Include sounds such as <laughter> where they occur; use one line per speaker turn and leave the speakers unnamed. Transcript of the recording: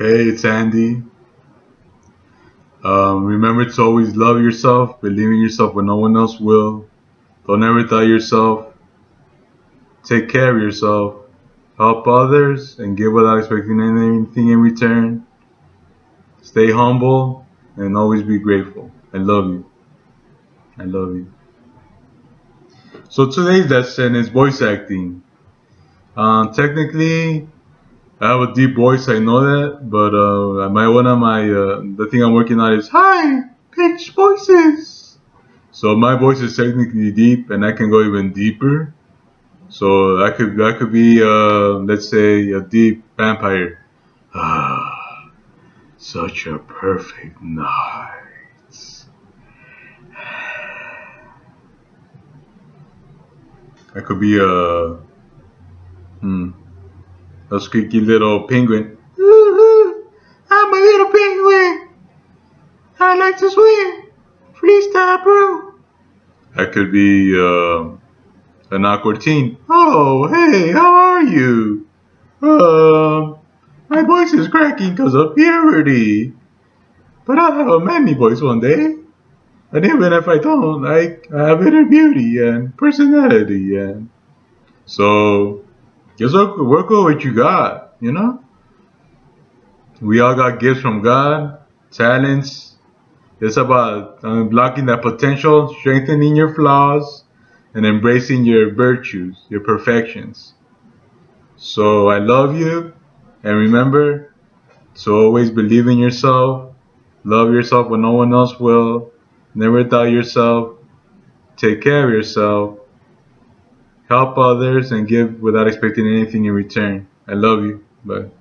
Hey, it's Andy. Um, remember to always love yourself, believe in yourself when no one else will. Don't ever doubt yourself. Take care of yourself. Help others and give without expecting anything in return. Stay humble and always be grateful. I love you. I love you. So today's lesson is voice acting. Um, technically, I have a deep voice, I know that, but uh, my one of my uh, the thing I'm working on is high pitched voices. So my voice is technically deep, and I can go even deeper. So that could that could be uh, let's say a deep vampire. Ah, <sighs> such a perfect night. That could be a hmm a squeaky little penguin. <laughs> I'm a little penguin. I like to swim. Freestyle, bro. That could be uh, an awkward teen. Oh, hey, how are you? Uh, my voice is cracking because of puberty. But I'll have a manly voice one day. And even if I don't, I, I have inner beauty and personality and so just work, work with what you got, you know? We all got gifts from God, talents. It's about unlocking that potential, strengthening your flaws, and embracing your virtues, your perfections. So I love you, and remember to always believe in yourself, love yourself when no one else will, never doubt yourself, take care of yourself, help others, and give without expecting anything in return. I love you. Bye.